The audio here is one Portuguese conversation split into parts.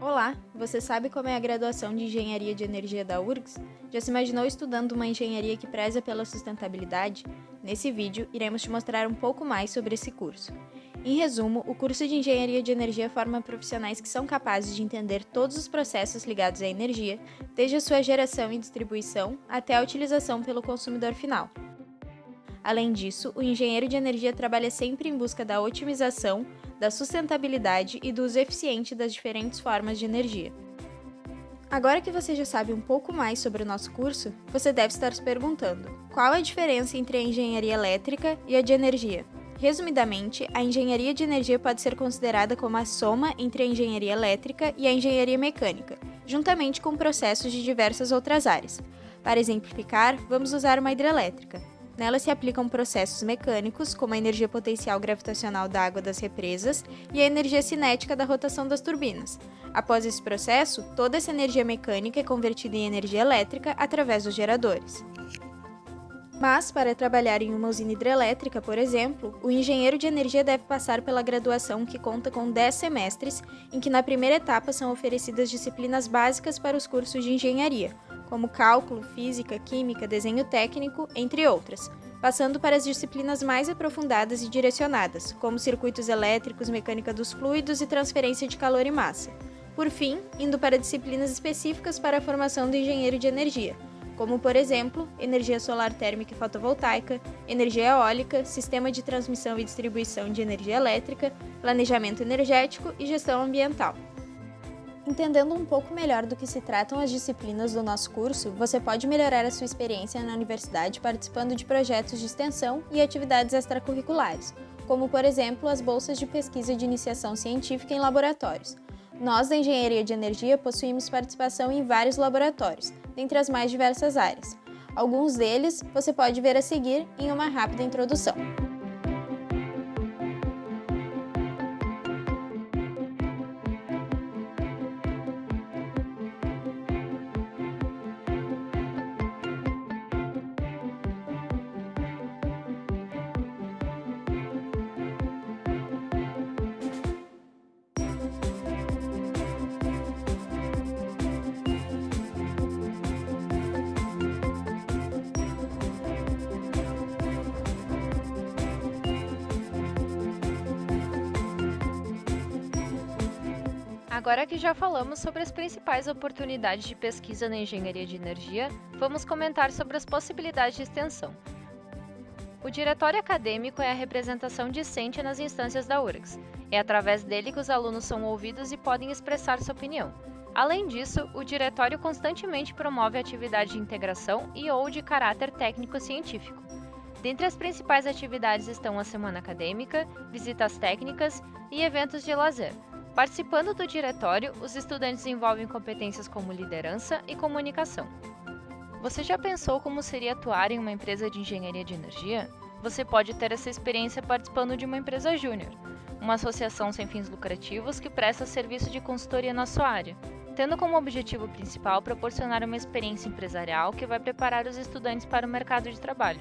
Olá, você sabe como é a graduação de Engenharia de Energia da URGS? Já se imaginou estudando uma engenharia que preza pela sustentabilidade? Nesse vídeo, iremos te mostrar um pouco mais sobre esse curso. Em resumo, o curso de Engenharia de Energia forma profissionais que são capazes de entender todos os processos ligados à energia, desde a sua geração e distribuição até a utilização pelo consumidor final. Além disso, o engenheiro de energia trabalha sempre em busca da otimização, da sustentabilidade e do uso eficiente das diferentes formas de energia. Agora que você já sabe um pouco mais sobre o nosso curso, você deve estar se perguntando: qual a diferença entre a engenharia elétrica e a de energia? Resumidamente, a engenharia de energia pode ser considerada como a soma entre a engenharia elétrica e a engenharia mecânica, juntamente com processos de diversas outras áreas. Para exemplificar, vamos usar uma hidrelétrica. Nela se aplicam processos mecânicos, como a energia potencial gravitacional da água das represas e a energia cinética da rotação das turbinas. Após esse processo, toda essa energia mecânica é convertida em energia elétrica através dos geradores. Mas, para trabalhar em uma usina hidrelétrica, por exemplo, o engenheiro de energia deve passar pela graduação que conta com 10 semestres, em que na primeira etapa são oferecidas disciplinas básicas para os cursos de engenharia, como cálculo, física, química, desenho técnico, entre outras, passando para as disciplinas mais aprofundadas e direcionadas, como circuitos elétricos, mecânica dos fluidos e transferência de calor e massa. Por fim, indo para disciplinas específicas para a formação do engenheiro de energia, como por exemplo, energia solar térmica e fotovoltaica, energia eólica, sistema de transmissão e distribuição de energia elétrica, planejamento energético e gestão ambiental. Entendendo um pouco melhor do que se tratam as disciplinas do nosso curso, você pode melhorar a sua experiência na universidade participando de projetos de extensão e atividades extracurriculares, como por exemplo as bolsas de pesquisa de iniciação científica em laboratórios. Nós da Engenharia de Energia possuímos participação em vários laboratórios, dentre as mais diversas áreas. Alguns deles você pode ver a seguir em uma rápida introdução. Agora que já falamos sobre as principais oportunidades de pesquisa na engenharia de energia, vamos comentar sobre as possibilidades de extensão. O diretório acadêmico é a representação discente nas instâncias da URGS. É através dele que os alunos são ouvidos e podem expressar sua opinião. Além disso, o diretório constantemente promove atividade de integração e ou de caráter técnico-científico. Dentre as principais atividades estão a semana acadêmica, visitas técnicas e eventos de lazer, Participando do diretório, os estudantes desenvolvem competências como liderança e comunicação. Você já pensou como seria atuar em uma empresa de engenharia de energia? Você pode ter essa experiência participando de uma empresa júnior, uma associação sem fins lucrativos que presta serviço de consultoria na sua área, tendo como objetivo principal proporcionar uma experiência empresarial que vai preparar os estudantes para o mercado de trabalho.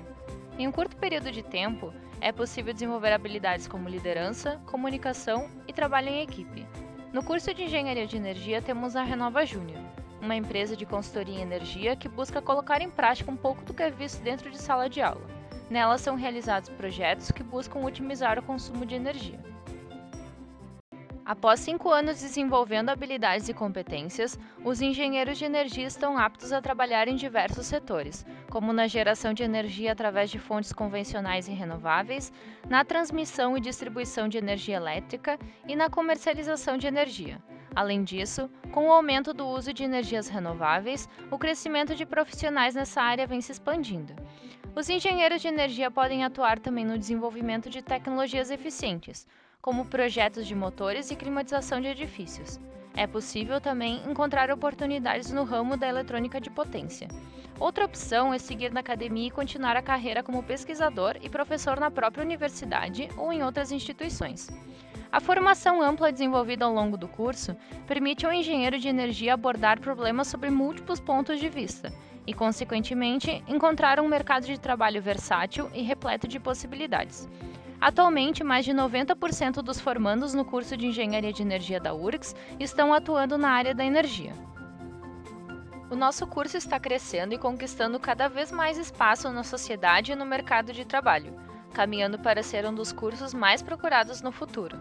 Em um curto período de tempo, é possível desenvolver habilidades como liderança, comunicação e trabalho em equipe. No curso de Engenharia de Energia temos a Renova Júnior, uma empresa de consultoria em energia que busca colocar em prática um pouco do que é visto dentro de sala de aula. Nela são realizados projetos que buscam otimizar o consumo de energia. Após cinco anos desenvolvendo habilidades e competências, os engenheiros de energia estão aptos a trabalhar em diversos setores, como na geração de energia através de fontes convencionais e renováveis, na transmissão e distribuição de energia elétrica e na comercialização de energia. Além disso, com o aumento do uso de energias renováveis, o crescimento de profissionais nessa área vem se expandindo. Os engenheiros de energia podem atuar também no desenvolvimento de tecnologias eficientes, como projetos de motores e climatização de edifícios. É possível também encontrar oportunidades no ramo da eletrônica de potência. Outra opção é seguir na academia e continuar a carreira como pesquisador e professor na própria universidade ou em outras instituições. A formação ampla desenvolvida ao longo do curso permite ao engenheiro de energia abordar problemas sobre múltiplos pontos de vista e, consequentemente, encontrar um mercado de trabalho versátil e repleto de possibilidades. Atualmente, mais de 90% dos formandos no curso de Engenharia de Energia da URGS estão atuando na área da energia. O nosso curso está crescendo e conquistando cada vez mais espaço na sociedade e no mercado de trabalho, caminhando para ser um dos cursos mais procurados no futuro.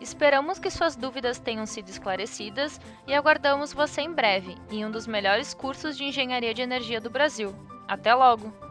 Esperamos que suas dúvidas tenham sido esclarecidas e aguardamos você em breve em um dos melhores cursos de engenharia de energia do Brasil. Até logo!